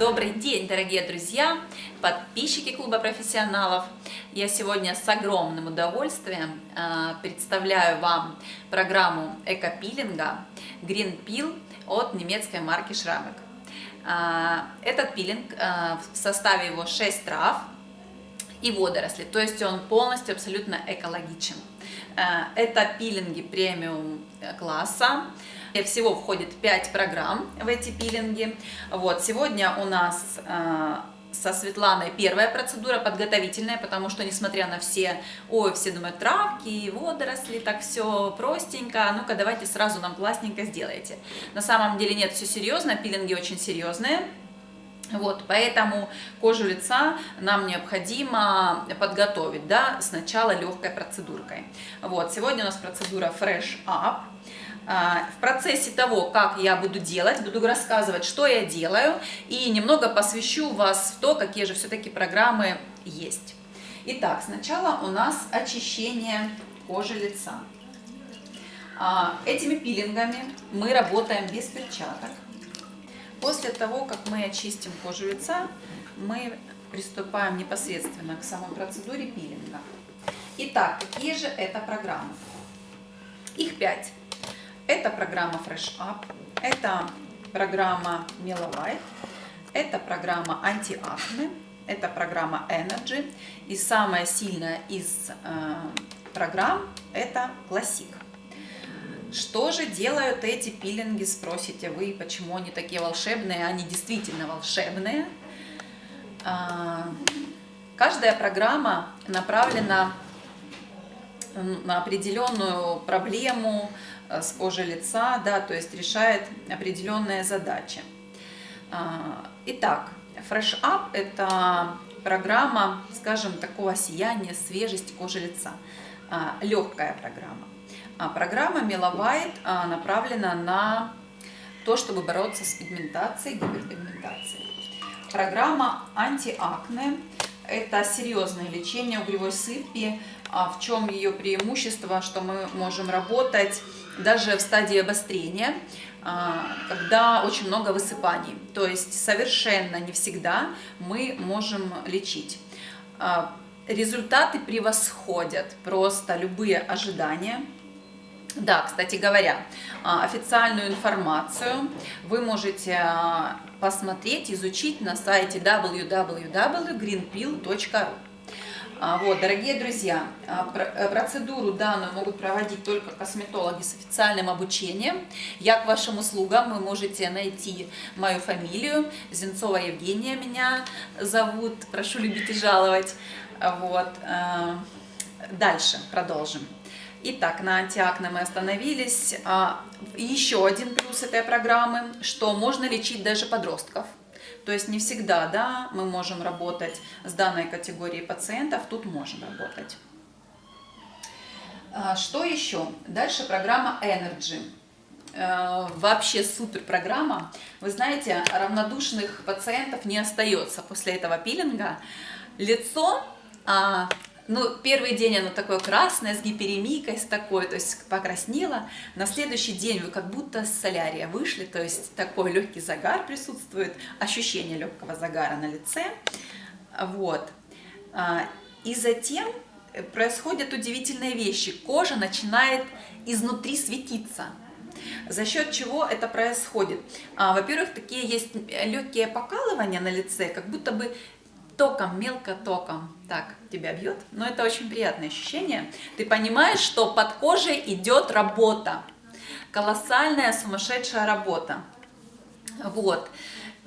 Добрый день, дорогие друзья, подписчики клуба профессионалов. Я сегодня с огромным удовольствием э, представляю вам программу экопилинга Green Peel от немецкой марки Schramek. Э, этот пилинг, э, в составе его 6 трав и водоросли, то есть он полностью абсолютно экологичен. Это пилинги премиум класса, всего входит 5 программ в эти пилинги. Вот, сегодня у нас э, со Светланой первая процедура подготовительная, потому что, несмотря на все, ой, все думают, травки, водоросли, так все простенько, ну-ка давайте сразу нам классненько сделайте. На самом деле нет, все серьезно, пилинги очень серьезные. Вот, поэтому кожу лица нам необходимо подготовить, да, сначала легкой процедуркой. Вот, сегодня у нас процедура Fresh Up. А, в процессе того, как я буду делать, буду рассказывать, что я делаю, и немного посвящу вас в то, какие же все-таки программы есть. Итак, сначала у нас очищение кожи лица. А, этими пилингами мы работаем без перчаток. После того, как мы очистим кожу лица, мы приступаем непосредственно к самой процедуре пилинга. Итак, какие же это программы? Их пять. Это программа Fresh Up, это программа Mela это программа Anti-Acne, это программа Energy. И самая сильная из э, программ это Classic. Что же делают эти пилинги, спросите вы, почему они такие волшебные? Они действительно волшебные. Э, каждая программа направлена на определенную проблему, с кожи лица, да, то есть решает определенные задачи. А, итак, Fresh Up – это программа, скажем, такого сияния, свежести кожи лица. А, Легкая программа. А программа Меловайт направлена на то, чтобы бороться с пигментацией, гиперпигментацией. Программа антиакне – это серьезное лечение угревой сыпи. В чем ее преимущество, что мы можем работать даже в стадии обострения, а, когда очень много высыпаний. То есть совершенно не всегда мы можем лечить. А, результаты превосходят просто любые ожидания. Да, кстати говоря, а, официальную информацию вы можете посмотреть, изучить на сайте www.greenpill.ru. А, вот, дорогие друзья, а, э, процедуру данную могут проводить только косметологи с официальным обучением. Я к вашим услугам, вы можете найти мою фамилию, Зенцова Евгения меня зовут, прошу любить и жаловать. Вот. Э, дальше продолжим. Итак, на антиакне мы остановились. А, еще один плюс этой программы, что можно лечить даже подростков. То есть не всегда да, мы можем работать с данной категорией пациентов, тут можем работать. А, что еще? Дальше программа Energy. Э, вообще супер программа. Вы знаете, равнодушных пациентов не остается после этого пилинга. Лицо а, ну, первый день оно такое красное, с гиперемикой, с такой, то есть покраснело. На следующий день вы как будто с солярия вышли, то есть такой легкий загар присутствует, ощущение легкого загара на лице. Вот. А, и затем происходят удивительные вещи. Кожа начинает изнутри светиться. За счет чего это происходит? А, во-первых, такие есть легкие покалывания на лице, как будто бы током, мелко током так тебя бьет, но это очень приятное ощущение. Ты понимаешь, что под кожей идет работа, колоссальная сумасшедшая работа. Вот.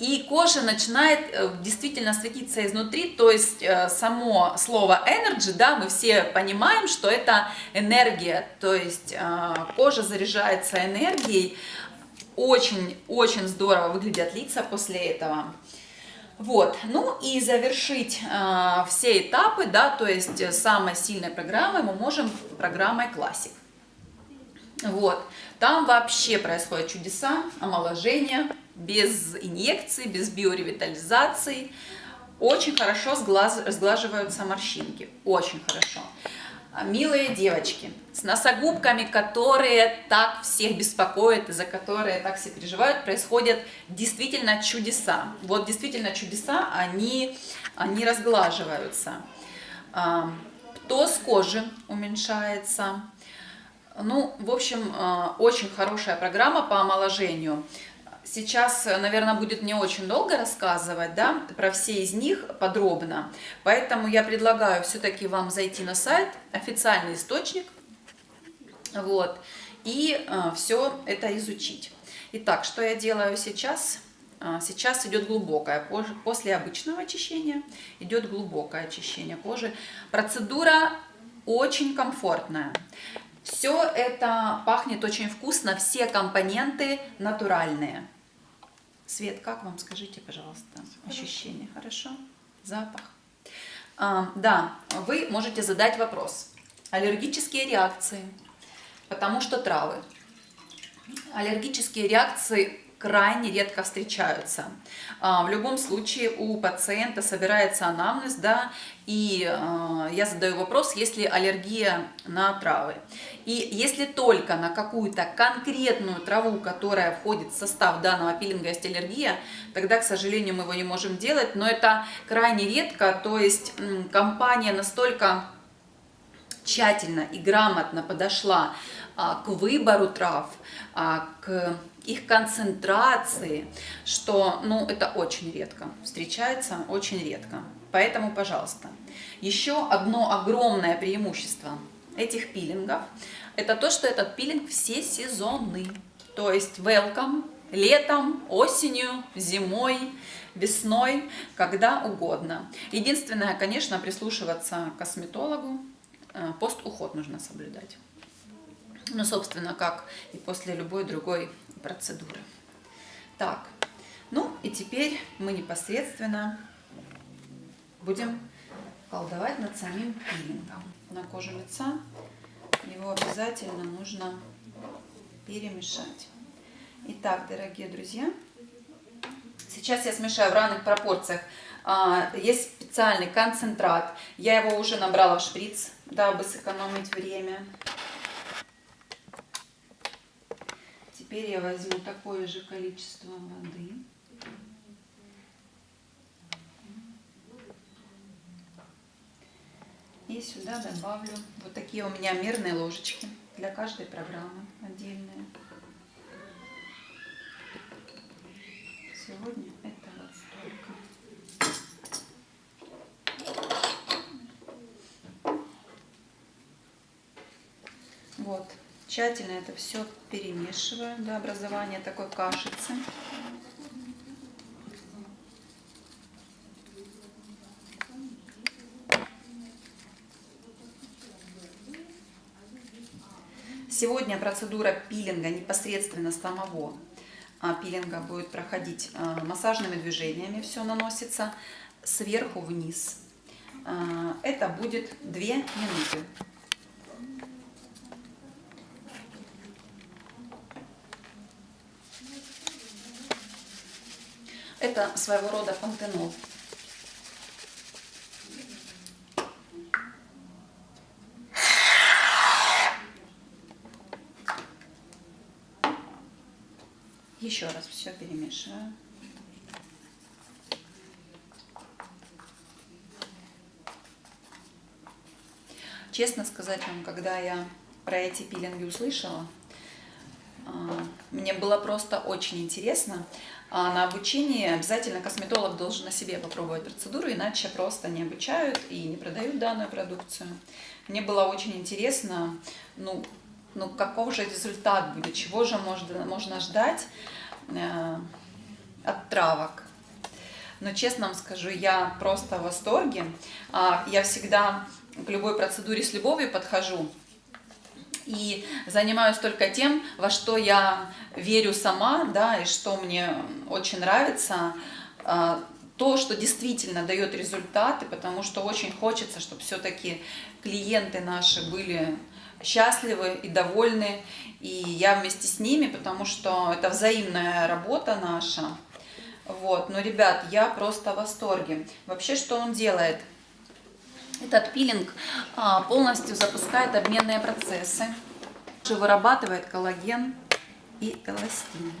И кожа начинает э, действительно светиться изнутри, то есть э, само слово energy, да, мы все понимаем, что это энергия, то есть э, кожа заряжается энергией, очень-очень здорово выглядят лица после этого. Вот, ну и завершить э, все этапы, да, то есть э, самой сильной программой мы можем программой Classic. Вот, там вообще происходят чудеса, омоложение, без инъекций, без биоревитализации. Очень хорошо сглаз, сглаживаются морщинки, очень хорошо. Милые девочки, с носогубками, которые так всех беспокоят и за которые так все переживают, происходят действительно чудеса. Вот действительно чудеса, они, они разглаживаются. Птоз кожи уменьшается. Ну, в общем, а, очень хорошая программа по омоложению. Сейчас, наверное, будет не очень долго рассказывать да, про все из них подробно, поэтому я предлагаю все-таки вам зайти на сайт, официальный источник, вот, и э, все это изучить. Итак, что я делаю сейчас? А, сейчас идет глубокое, после обычного очищения идет глубокое очищение кожи. Процедура очень комфортная. Все это пахнет очень вкусно, все компоненты натуральные. Свет, как вам, скажите, пожалуйста, ощущение, хорошо? Запах. А, да, вы можете задать вопрос. Аллергические реакции, потому что травы. Аллергические реакции крайне редко встречаются. А, в любом случае у пациента собирается анамнез, да, и а, я задаю вопрос, есть ли аллергия на травы. И если только на какую-то конкретную траву, которая входит в состав данного пилинга, есть аллергия, тогда, к сожалению, мы его не можем делать, но это крайне редко, то есть компания настолько тщательно и грамотно подошла а, к выбору трав, к их концентрации, что, ну, это очень редко, встречается очень редко. Поэтому, пожалуйста, еще одно огромное преимущество этих пилингов, это то, что этот пилинг все сезонный. То есть welcome летом, осенью, зимой, весной, когда угодно. Единственное, конечно, прислушиваться к косметологу, э, пост-уход нужно соблюдать. Ну, собственно, как и после любой другой процедуры. Так, ну и теперь мы непосредственно будем колдовать над самим пилингом. На кожу лица его обязательно нужно перемешать. Итак, дорогие друзья, сейчас я смешаю в равных пропорциях. А, есть специальный концентрат. Я его уже набрала в шприц, дабы сэкономить время. Теперь я возьму такое же количество воды. И сюда добавлю вот такие у меня мерные ложечки для каждой программы отдельные. Сегодня это вот столько. Вот. Тщательно это все перемешиваю до образования такой кашицы. Сегодня процедура пилинга непосредственно самого а, пилинга будет проходить а, массажными движениями. Все наносится сверху вниз. А, это будет 2 минуты. Это своего рода фонтенол. Еще раз все перемешиваю. Честно сказать вам, когда я про эти пилинги услышала, а, мне было просто очень интересно. А на обучении обязательно косметолог должен на себе попробовать процедуру, иначе просто не обучают и не продают данную продукцию. Мне было очень интересно, ну, ну каков же результат будет, чего же можно, можно ждать э, от травок. Но честно вам скажу, я просто в восторге. А, я всегда к любой процедуре с любовью подхожу и занимаюсь только тем, во что я верю сама, да, и что мне очень нравится, а, то, что действительно дает результаты, потому что очень хочется, чтобы все-таки клиенты наши были счастливы и довольны, и я вместе с ними, потому что это взаимная работа наша. Вот, но, ребят, я просто в восторге. Вообще, что он делает? Этот пилинг а, полностью запускает обменные процессы, вырабатывает коллаген и эластин.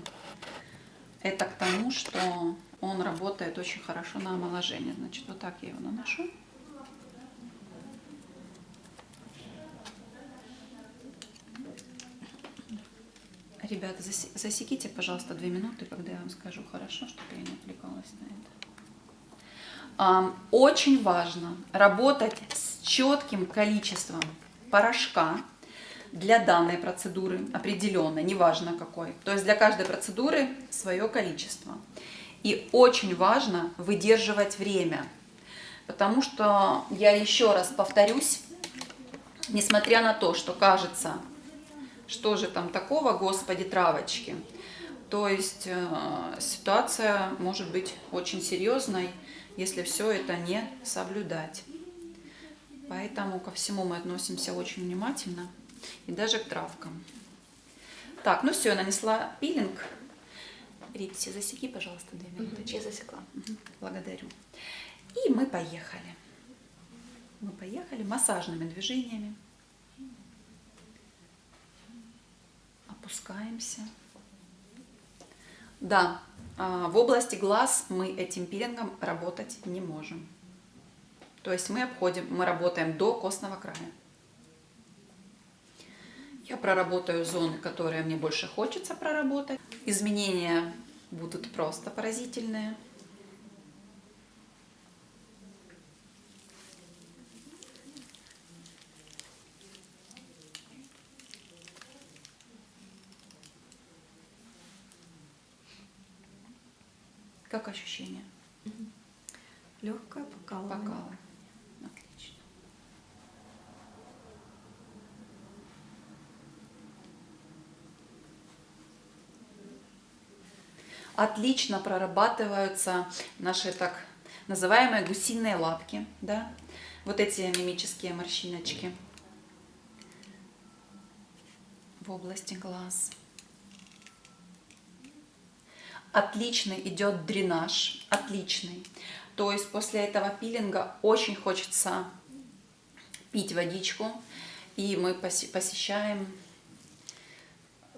Это к тому, что он работает очень хорошо на омоложение. Значит, вот так я его наношу. Ребята, засеките, пожалуйста, две минуты, когда я вам скажу хорошо, чтобы я не отвлекалась на это. Очень важно работать с четким количеством порошка для данной процедуры, определенно, неважно какой. То есть для каждой процедуры свое количество. И очень важно выдерживать время, потому что, я еще раз повторюсь, несмотря на то, что кажется что же там такого, господи, травочки? То есть э, ситуация может быть очень серьезной, если все это не соблюдать. Поэтому ко всему мы относимся очень внимательно и даже к травкам. Так, ну все, я нанесла пилинг. Ритси, засеки, пожалуйста, две минуты. Угу, я засекла. Угу, благодарю. И мы поехали. Мы поехали массажными движениями. опускаемся. Да, в области глаз мы этим пилингом работать не можем. То есть мы обходим, мы работаем до костного края. Я проработаю зоны, которые мне больше хочется проработать. Изменения будут просто поразительные. Как ощущение? Угу. Легкое покалывание. Покалывание. Отлично. Отлично прорабатываются наши так называемые гусиные лапки, да? Вот эти мимические морщиночки в области глаз. Отличный идет дренаж, отличный. То есть после этого пилинга очень хочется пить водичку, и мы посещаем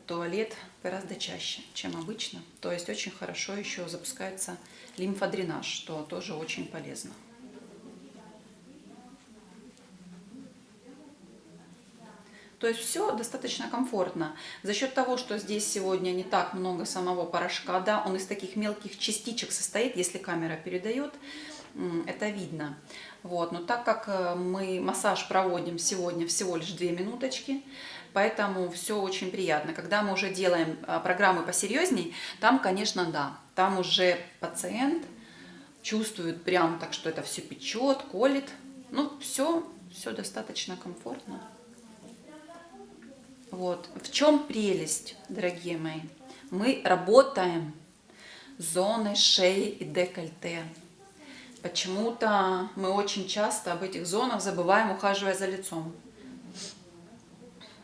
туалет гораздо чаще, чем обычно. То есть очень хорошо еще запускается лимфодренаж, что тоже очень полезно. То есть все достаточно комфортно. За счет того, что здесь сегодня не так много самого порошка, да, он из таких мелких частичек состоит, если камера передает, это видно. Вот. Но так как э, мы массаж проводим сегодня всего лишь 2 минуточки, поэтому все очень приятно. Когда мы уже делаем э, программы посерьезней, там, конечно, да, там уже пациент чувствует прям так, что это все печет, колет. Ну, все, все достаточно комфортно. Вот. В чем прелесть, дорогие мои? Мы работаем зоной шеи и декольте. Почему-то мы очень часто об этих зонах забываем, ухаживая за лицом.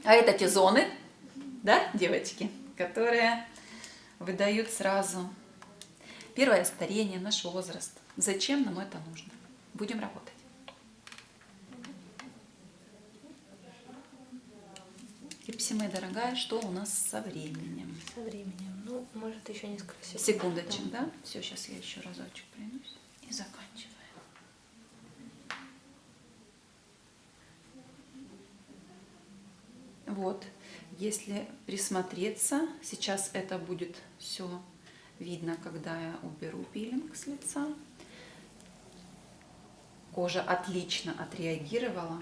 А это те зоны, да, девочки, которые выдают сразу первое старение, наш возраст. Зачем нам это нужно? Будем работать. Ипси, моя дорогая, что у нас со временем? Со временем. Ну, может, еще несколько секунд. Секундочек, да? да? Все, сейчас я еще разочек пройдусь и заканчиваем. Вот, если присмотреться, сейчас это будет все видно, когда я уберу пилинг с лица. Кожа отлично отреагировала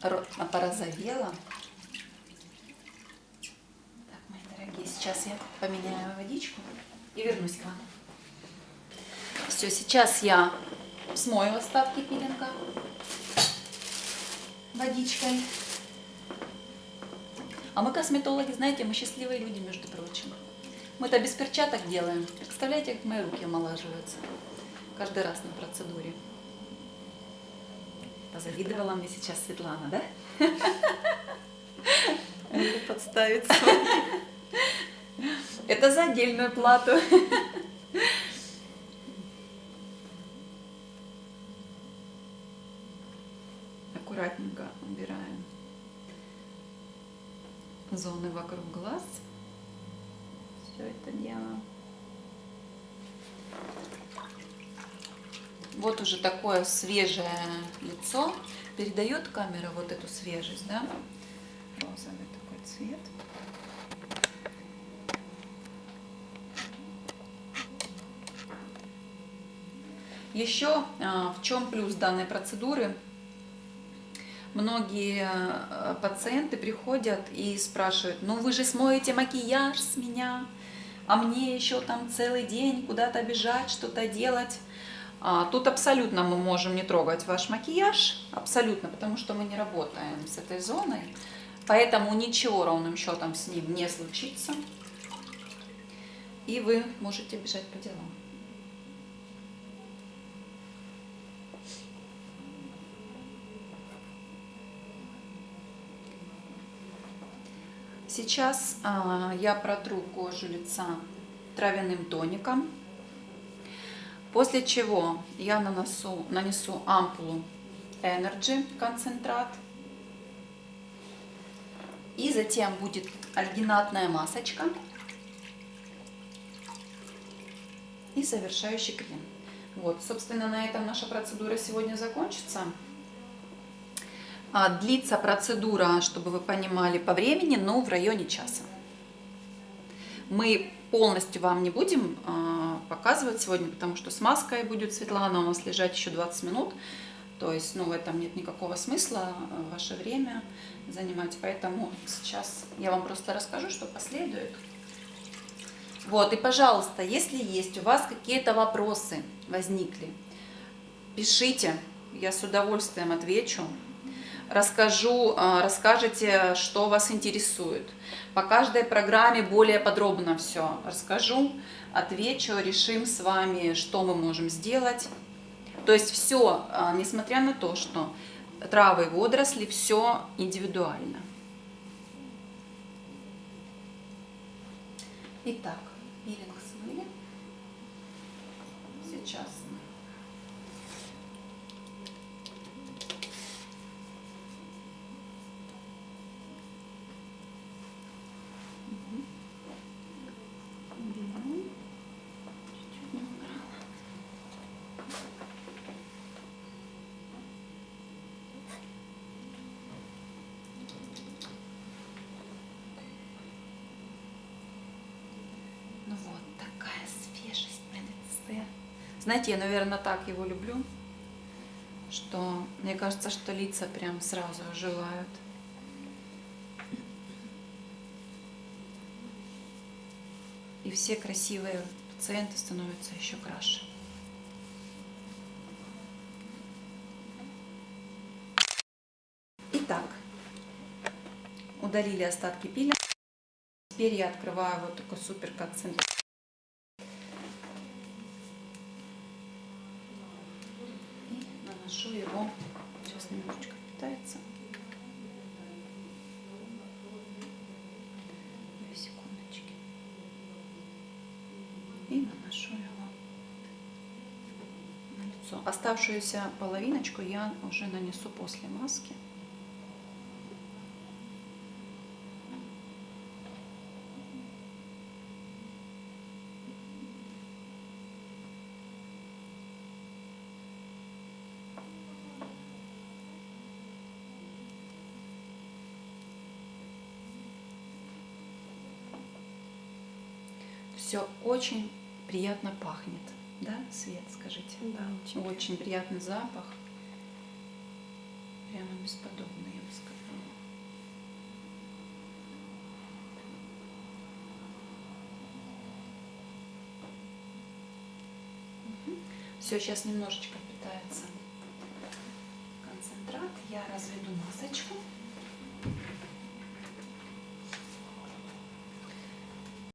порозовела. Так, мои дорогие, сейчас я поменяю водичку и вернусь к вам. Все, сейчас я смою остатки пилинга водичкой. А мы косметологи, знаете, мы счастливые люди, между прочим. Мы это без перчаток делаем. Представляете, как мои руки омолаживаются каждый раз на процедуре. Позавидовала мне сейчас Светлана, да? Подставиться. Это за отдельную плату. Аккуратненько убираем зоны вокруг глаз. Все это дело. Вот уже такое свежее лицо. Передает камера вот эту свежесть, да? Розовый такой цвет. Еще а, в чем плюс данной процедуры? Многие а, пациенты приходят и спрашивают, ну вы же смоете макияж с меня, а мне еще там целый день куда-то бежать, что-то делать. А, тут абсолютно мы можем не трогать ваш макияж, абсолютно, потому что мы не работаем с этой зоной, поэтому ничего ровным счетом с ним не случится, и вы можете бежать по делам. Сейчас а, я протру кожу лица травяным тоником, после чего я нанесу, нанесу ампулу Energy концентрат. И затем будет альгинатная масочка и завершающий крем. Вот, собственно, на этом наша процедура сегодня закончится. А, длится процедура, чтобы вы понимали, по времени, но в районе часа. Мы полностью вам не будем а, показывать сегодня, потому что с маской будет Светлана у нас лежать еще 20 минут. То есть, ну, в этом нет никакого смысла а, ваше время занимать. Поэтому сейчас я вам просто расскажу, что последует. Вот, и, пожалуйста, если есть у вас какие-то вопросы возникли, пишите, я с удовольствием отвечу расскажу, а, расскажете, что вас интересует. По каждой программе более подробно все расскажу, отвечу, решим с вами, что мы можем сделать. То есть все, а, несмотря на то, что травы и водоросли, все индивидуально. Итак, пилинг смыли. Сейчас Знаете, я, наверное, так его люблю, что мне кажется, что лица прям сразу оживают. И все красивые пациенты становятся еще краше. Итак, удалили остатки пилинга. Теперь я открываю вот такой супер концентрат. Наношу его, сейчас немножечко питается. Две секундочки. И наношу его на лицо. Оставшуюся половиночку я уже нанесу после маски. Все очень приятно пахнет. Да, Свет, скажите? Да, очень. Очень приятный запах. Прямо бесподобный, я бы сказала. Все, сейчас немножечко питается концентрат. Я разведу масочку.